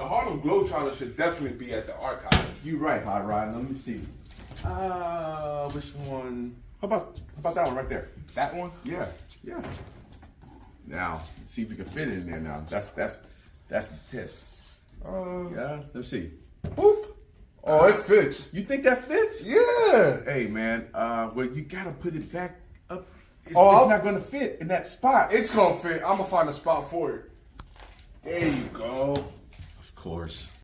The Harlem Globetrotters should definitely be at the archive. You're right, Hot Rod. Let me see. Uh, which one? How about how about that one right there? That one? Yeah, yeah. Now, see if we can fit it in there. Now, that's that's that's the test. Uh, Yeah, let's see. Boop. Oh, it fits. You think that fits? Yeah. Hey, man. Uh, well, you gotta put it back up. It's, Oh, it's not gonna fit in that spot. It's gonna fit. I'm gonna find a spot for it. There you go. Course.